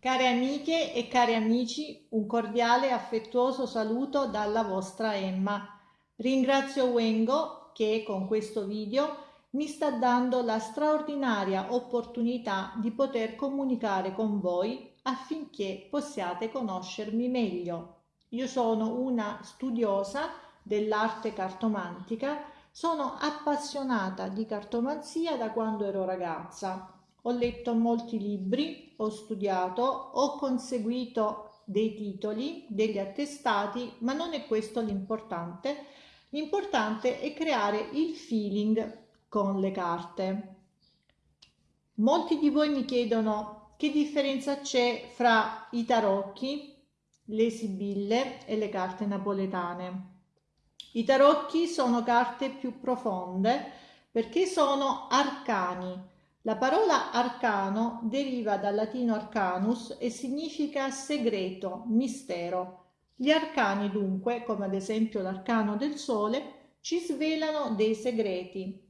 Care amiche e cari amici, un cordiale e affettuoso saluto dalla vostra Emma. Ringrazio Wengo che con questo video mi sta dando la straordinaria opportunità di poter comunicare con voi affinché possiate conoscermi meglio. Io sono una studiosa dell'arte cartomantica, sono appassionata di cartomanzia da quando ero ragazza ho letto molti libri, ho studiato, ho conseguito dei titoli, degli attestati, ma non è questo l'importante. L'importante è creare il feeling con le carte. Molti di voi mi chiedono che differenza c'è fra i tarocchi, le sibille e le carte napoletane. I tarocchi sono carte più profonde perché sono arcani, la parola arcano deriva dal latino arcanus e significa segreto, mistero. Gli arcani dunque, come ad esempio l'arcano del sole, ci svelano dei segreti.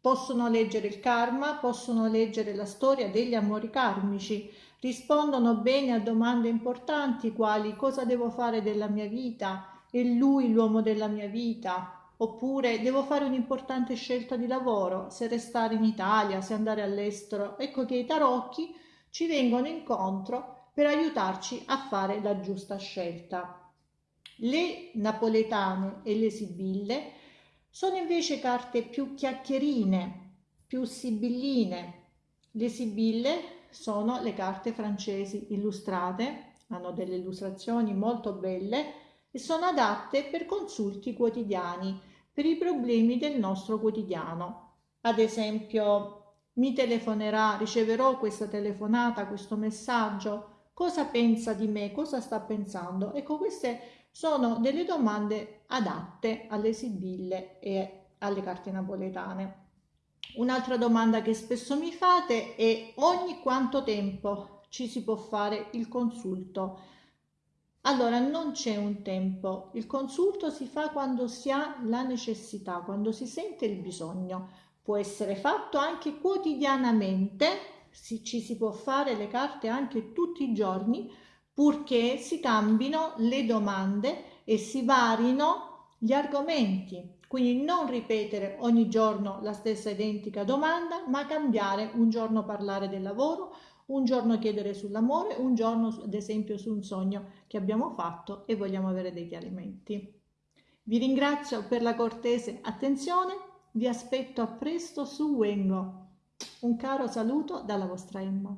Possono leggere il karma, possono leggere la storia degli amori karmici, rispondono bene a domande importanti quali cosa devo fare della mia vita, è lui l'uomo della mia vita, oppure devo fare un'importante scelta di lavoro, se restare in Italia, se andare all'estero. Ecco che i tarocchi ci vengono incontro per aiutarci a fare la giusta scelta. Le napoletane e le sibille sono invece carte più chiacchierine, più sibilline. Le sibille sono le carte francesi illustrate, hanno delle illustrazioni molto belle e sono adatte per consulti quotidiani per i problemi del nostro quotidiano. Ad esempio, mi telefonerà, riceverò questa telefonata, questo messaggio, cosa pensa di me, cosa sta pensando? Ecco, queste sono delle domande adatte alle sibille e alle carte napoletane. Un'altra domanda che spesso mi fate è ogni quanto tempo ci si può fare il consulto? Allora non c'è un tempo, il consulto si fa quando si ha la necessità, quando si sente il bisogno. Può essere fatto anche quotidianamente, si, ci si può fare le carte anche tutti i giorni, purché si cambino le domande e si varino gli argomenti. Quindi non ripetere ogni giorno la stessa identica domanda, ma cambiare un giorno parlare del lavoro, un giorno chiedere sull'amore, un giorno ad esempio su un sogno che abbiamo fatto e vogliamo avere dei chiarimenti. Vi ringrazio per la cortese attenzione, vi aspetto a presto su Wengo. Un caro saluto dalla vostra Emma.